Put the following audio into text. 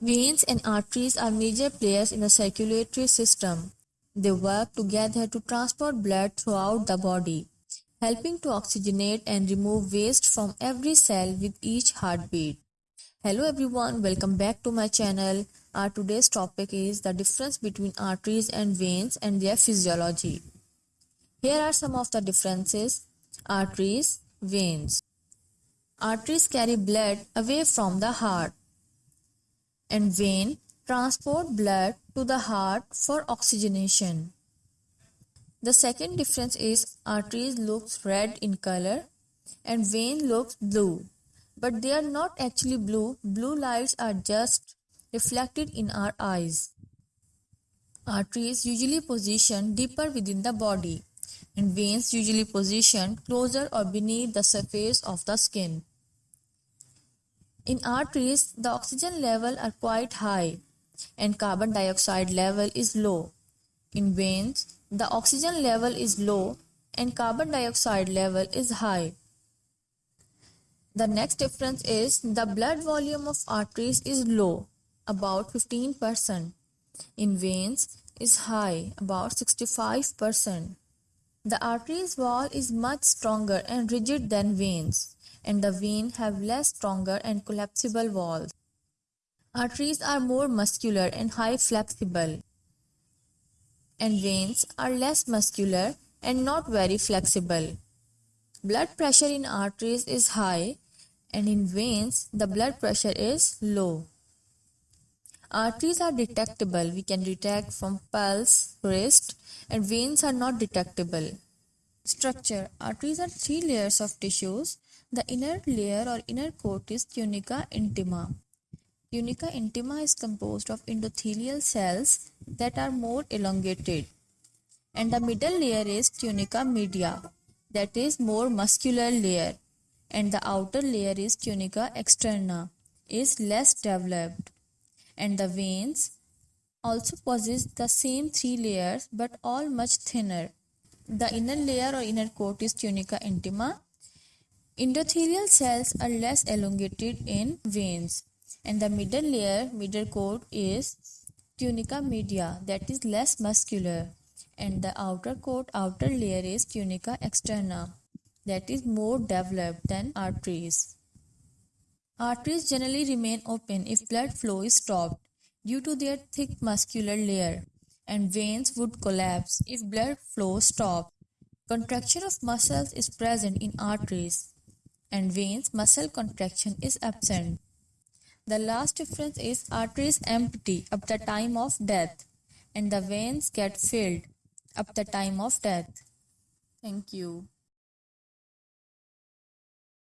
Veins and arteries are major players in the circulatory system. They work together to transport blood throughout the body, helping to oxygenate and remove waste from every cell with each heartbeat. Hello everyone, welcome back to my channel. Our today's topic is the difference between arteries and veins and their physiology. Here are some of the differences. Arteries, veins. Arteries carry blood away from the heart and vein transport blood to the heart for oxygenation. The second difference is arteries looks red in color and vein looks blue. But they are not actually blue. Blue lights are just reflected in our eyes. Arteries usually position deeper within the body and veins usually position closer or beneath the surface of the skin. In arteries, the oxygen level are quite high and carbon dioxide level is low. In veins, the oxygen level is low and carbon dioxide level is high. The next difference is the blood volume of arteries is low, about 15%. In veins is high, about 65%. The arteries wall is much stronger and rigid than veins and the vein have less stronger and collapsible walls. Arteries are more muscular and high flexible, and veins are less muscular and not very flexible. Blood pressure in arteries is high, and in veins, the blood pressure is low. Arteries are detectable. We can detect from pulse, wrist, and veins are not detectable. Structure uh, Arteries are three layers of tissues the inner layer or inner coat is tunica intima. Tunica intima is composed of endothelial cells that are more elongated. And the middle layer is tunica media, that is more muscular layer. And the outer layer is tunica externa, is less developed. And the veins also possess the same three layers but all much thinner. The inner layer or inner coat is tunica intima. Endothelial cells are less elongated in veins. And the middle layer, middle coat is tunica media that is less muscular. And the outer coat, outer layer is tunica externa that is more developed than arteries. Arteries generally remain open if blood flow is stopped due to their thick muscular layer and veins would collapse if blood flow stopped. Contraction of muscles is present in arteries and veins muscle contraction is absent. The last difference is arteries empty up the time of death and the veins get filled up the time of death. Thank you.